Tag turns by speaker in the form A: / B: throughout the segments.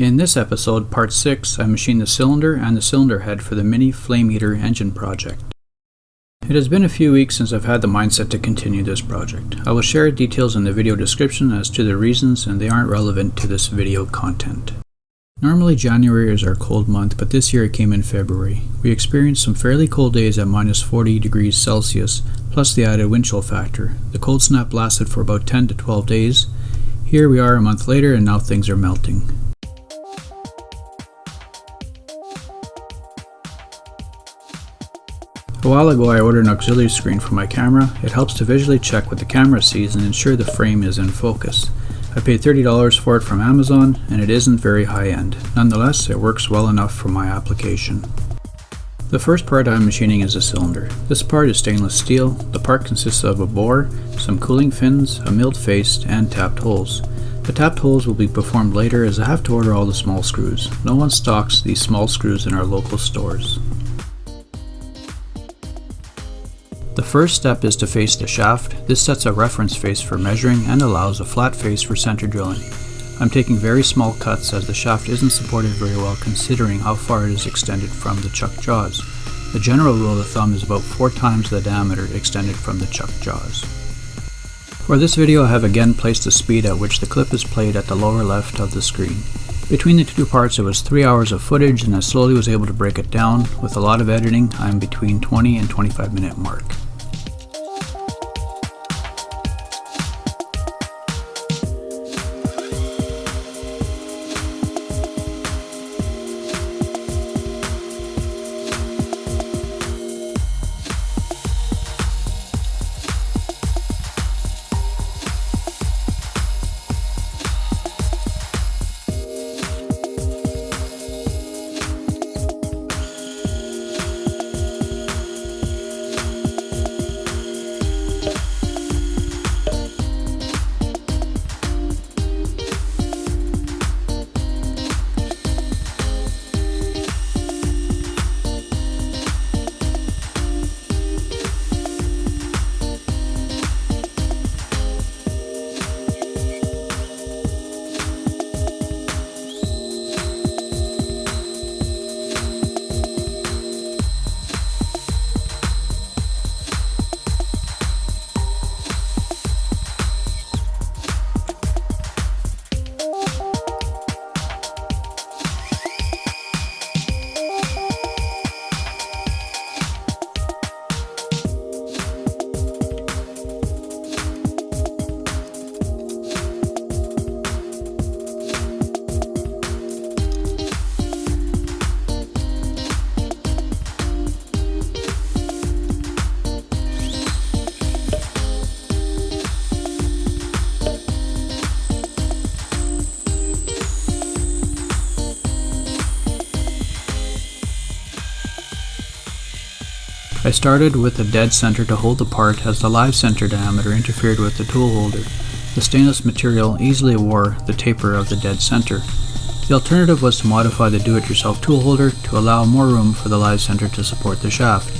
A: In this episode, part 6, I machined the cylinder and the cylinder head for the Mini Flame Eater engine project. It has been a few weeks since I've had the mindset to continue this project. I will share details in the video description as to the reasons and they aren't relevant to this video content. Normally January is our cold month, but this year it came in February. We experienced some fairly cold days at minus 40 degrees Celsius, plus the added wind chill factor. The cold snap lasted for about 10 to 12 days. Here we are a month later and now things are melting. A while ago I ordered an auxiliary screen for my camera. It helps to visually check what the camera sees and ensure the frame is in focus. I paid $30 for it from Amazon and it isn't very high end. Nonetheless, it works well enough for my application. The first part I'm machining is a cylinder. This part is stainless steel. The part consists of a bore, some cooling fins, a milled face, and tapped holes. The tapped holes will be performed later as I have to order all the small screws. No one stocks these small screws in our local stores. The first step is to face the shaft. This sets a reference face for measuring and allows a flat face for center drilling. I'm taking very small cuts as the shaft isn't supported very well considering how far it is extended from the chuck jaws. The general rule of thumb is about 4 times the diameter extended from the chuck jaws. For this video I have again placed the speed at which the clip is played at the lower left of the screen. Between the two parts it was 3 hours of footage and I slowly was able to break it down. With a lot of editing I'm between 20 and 25 minute mark. I started with a dead center to hold the part as the live center diameter interfered with the tool holder. The stainless material easily wore the taper of the dead center. The alternative was to modify the do-it-yourself tool holder to allow more room for the live center to support the shaft.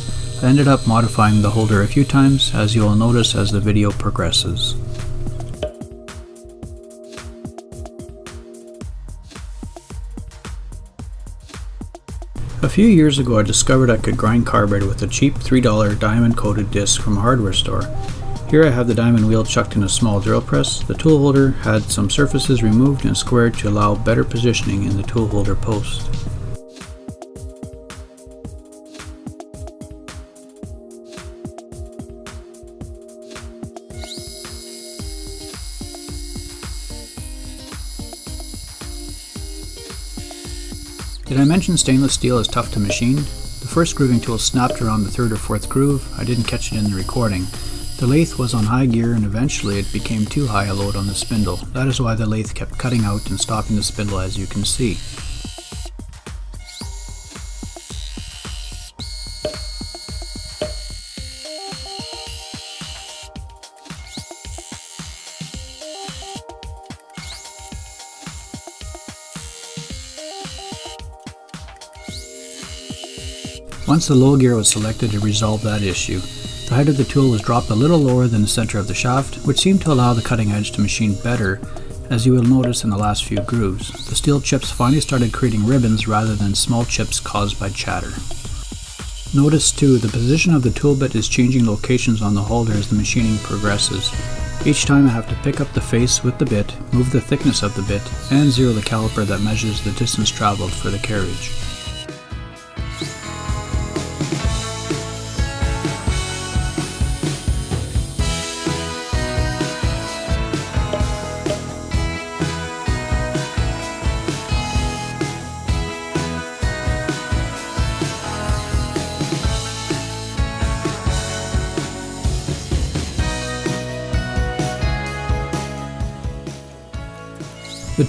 A: I ended up modifying the holder a few times as you will notice as the video progresses. A few years ago I discovered I could grind carbide with a cheap $3 diamond coated disc from a hardware store. Here I have the diamond wheel chucked in a small drill press. The tool holder had some surfaces removed and squared to allow better positioning in the tool holder post. I mention stainless steel is tough to machine? The first grooving tool snapped around the third or fourth groove. I didn't catch it in the recording. The lathe was on high gear and eventually it became too high a load on the spindle. That is why the lathe kept cutting out and stopping the spindle as you can see. Once the low gear was selected to resolve that issue, the height of the tool was dropped a little lower than the center of the shaft, which seemed to allow the cutting edge to machine better as you will notice in the last few grooves. The steel chips finally started creating ribbons rather than small chips caused by chatter. Notice too, the position of the tool bit is changing locations on the holder as the machining progresses. Each time I have to pick up the face with the bit, move the thickness of the bit, and zero the caliper that measures the distance traveled for the carriage.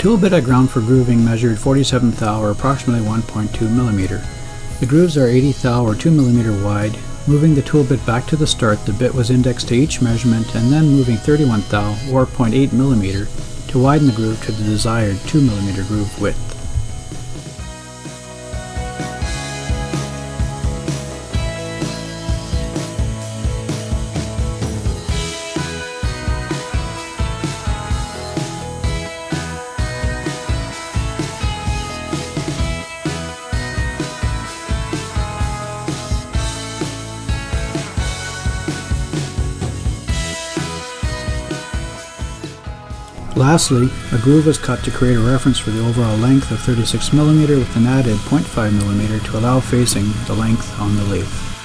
A: Tool bit I ground for grooving measured 47 thou or approximately 1.2 mm. The grooves are 80 thou or 2 mm wide. Moving the tool bit back to the start, the bit was indexed to each measurement and then moving 31 thou or 0.8 mm to widen the groove to the desired 2 mm groove width. Lastly, a groove was cut to create a reference for the overall length of 36mm with an added 0.5mm to allow facing the length on the lathe.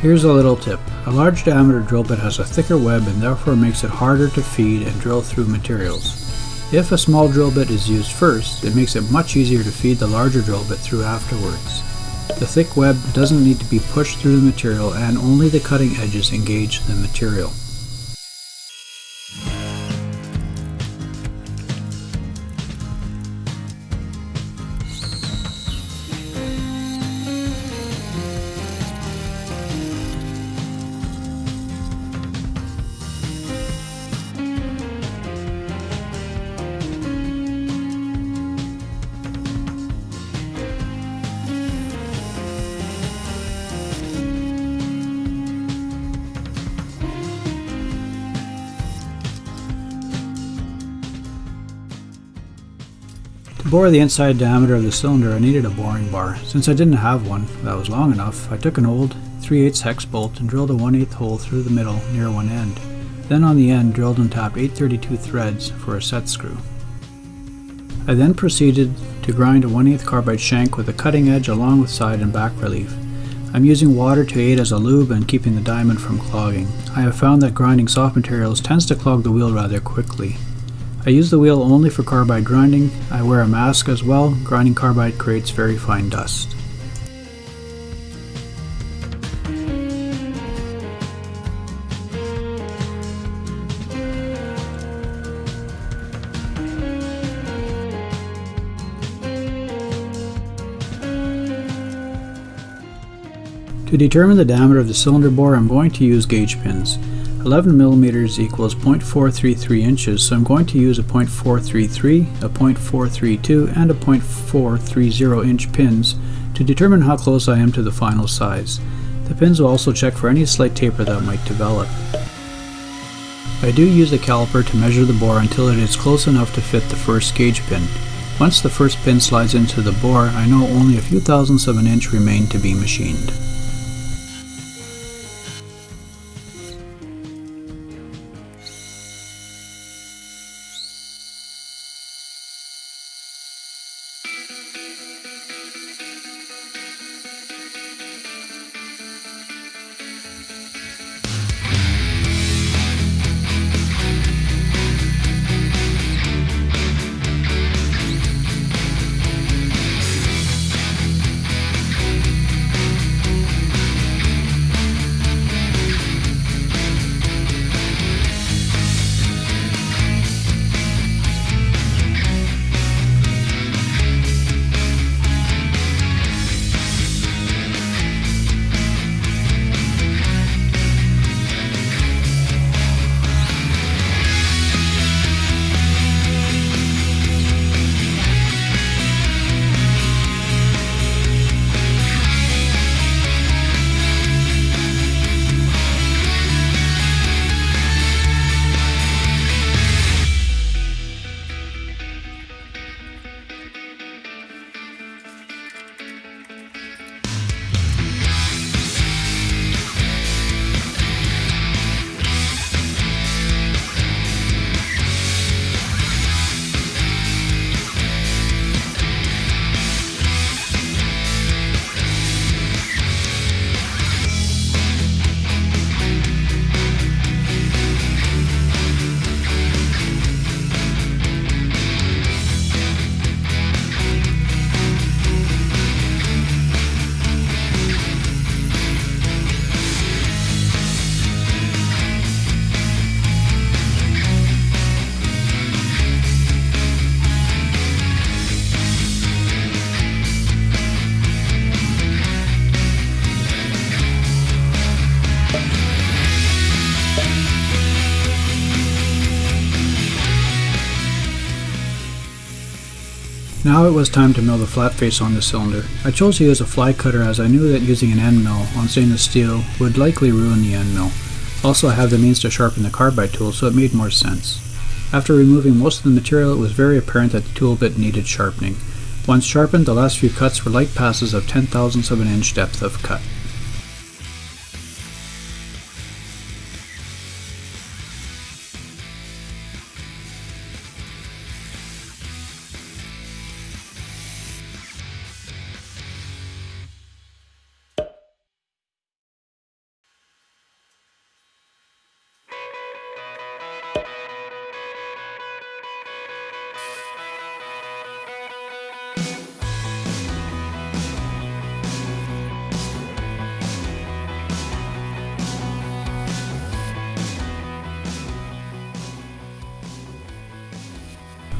A: Here's a little tip. A large diameter drill bit has a thicker web and therefore makes it harder to feed and drill through materials. If a small drill bit is used first, it makes it much easier to feed the larger drill bit through afterwards. The thick web doesn't need to be pushed through the material and only the cutting edges engage the material. Bore the inside diameter of the cylinder I needed a boring bar. Since I didn't have one that was long enough, I took an old 3 8 hex bolt and drilled a 1 8 hole through the middle near one end. Then on the end drilled and tapped 832 threads for a set screw. I then proceeded to grind a 1 8 carbide shank with a cutting edge along with side and back relief. I'm using water to aid as a lube and keeping the diamond from clogging. I have found that grinding soft materials tends to clog the wheel rather quickly. I use the wheel only for carbide grinding. I wear a mask as well. Grinding carbide creates very fine dust. To determine the diameter of the cylinder bore, I'm going to use gauge pins. 11 millimeters equals 0.433 inches, so I'm going to use a 0.433, a 0.432, and a 0.430 inch pins to determine how close I am to the final size. The pins will also check for any slight taper that might develop. I do use a caliper to measure the bore until it is close enough to fit the first gauge pin. Once the first pin slides into the bore, I know only a few thousandths of an inch remain to be machined. Now it was time to mill the flat face on the cylinder. I chose to use a fly cutter as I knew that using an end mill on stainless steel would likely ruin the end mill. Also I have the means to sharpen the carbide tool so it made more sense. After removing most of the material it was very apparent that the tool bit needed sharpening. Once sharpened the last few cuts were light passes of 10 thousandths of an inch depth of cut.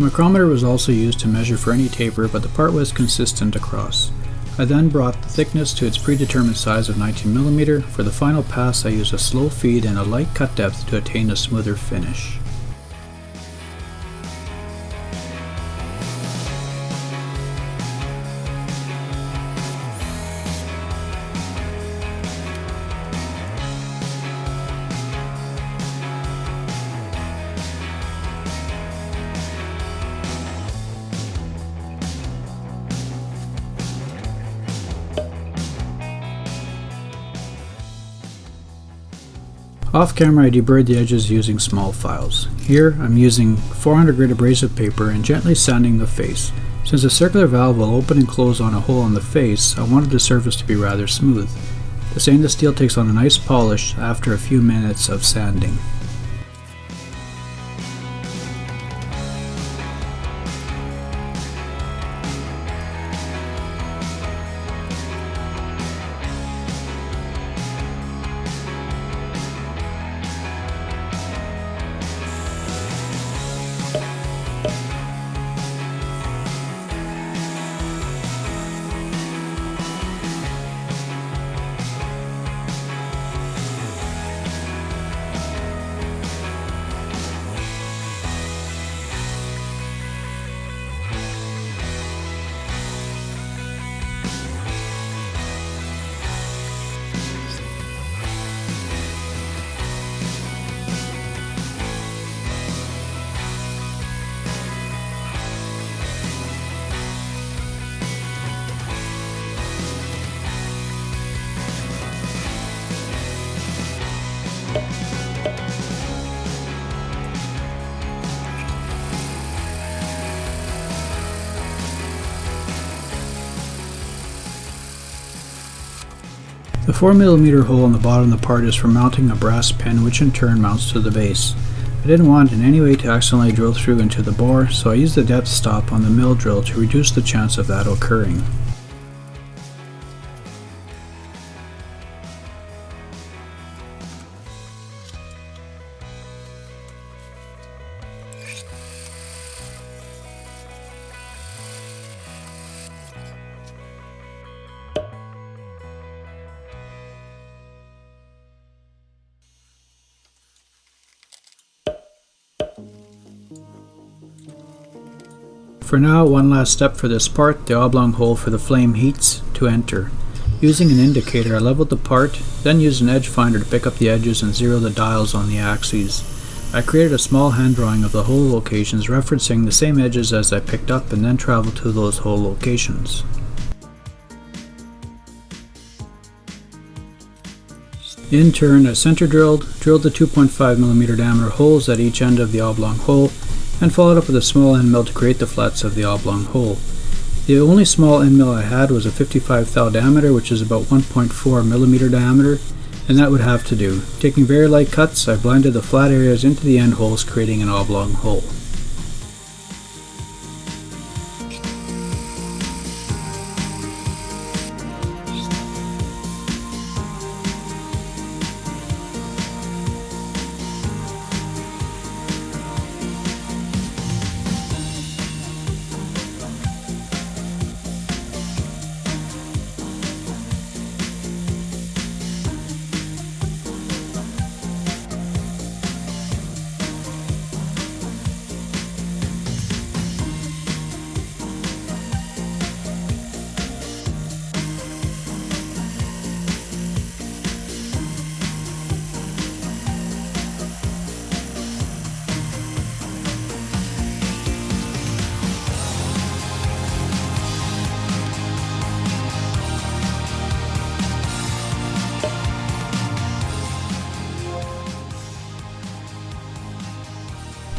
A: The micrometer was also used to measure for any taper, but the part was consistent across. I then brought the thickness to its predetermined size of 19mm. For the final pass I used a slow feed and a light cut depth to attain a smoother finish. Off camera I deburred the edges using small files. Here I'm using 400 grit abrasive paper and gently sanding the face. Since the circular valve will open and close on a hole on the face, I wanted the surface to be rather smooth. The stainless steel takes on a nice polish after a few minutes of sanding. 4mm hole in the bottom of the part is for mounting a brass pin which in turn mounts to the base. I didn't want in any way to accidentally drill through into the bore, so I used the depth stop on the mill drill to reduce the chance of that occurring. For now, one last step for this part, the oblong hole for the flame heats to enter. Using an indicator, I leveled the part, then used an edge finder to pick up the edges and zero the dials on the axes. I created a small hand drawing of the hole locations referencing the same edges as I picked up and then traveled to those hole locations. In turn, I center drilled, drilled the 2.5mm diameter holes at each end of the oblong hole, and followed up with a small end mill to create the flats of the oblong hole. The only small end mill I had was a 55 thou diameter, which is about 1.4 millimeter diameter, and that would have to do. Taking very light cuts, I blended the flat areas into the end holes, creating an oblong hole.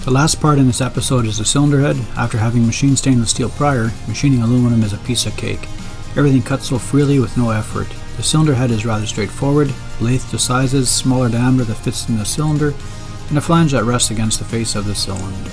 A: The last part in this episode is the cylinder head. After having machined stainless steel prior, machining aluminum is a piece of cake. Everything cuts so freely with no effort. The cylinder head is rather straightforward, lathe to sizes, smaller diameter that fits in the cylinder, and a flange that rests against the face of the cylinder.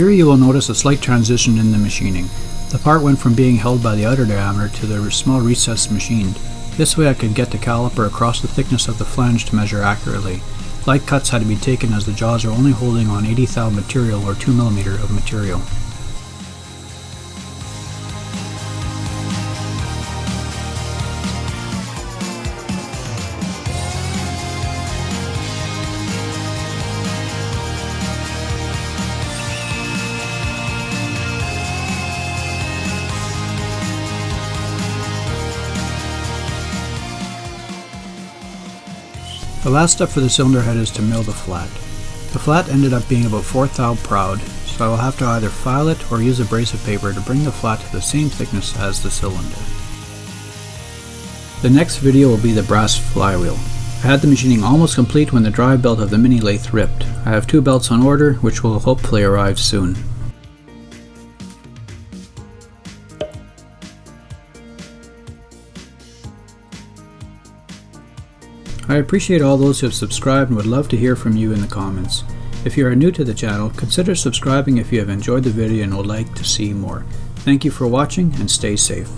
A: Here you will notice a slight transition in the machining. The part went from being held by the outer diameter to the small recess machined. This way I could get the caliper across the thickness of the flange to measure accurately. Light cuts had to be taken as the jaws are only holding on 80 thou material or 2mm of material. The last step for the cylinder head is to mill the flat. The flat ended up being about 4 thou proud, so I will have to either file it or use abrasive paper to bring the flat to the same thickness as the cylinder. The next video will be the brass flywheel. I had the machining almost complete when the drive belt of the mini lathe ripped. I have two belts on order, which will hopefully arrive soon. Appreciate all those who have subscribed and would love to hear from you in the comments. If you are new to the channel, consider subscribing if you have enjoyed the video and would like to see more. Thank you for watching and stay safe.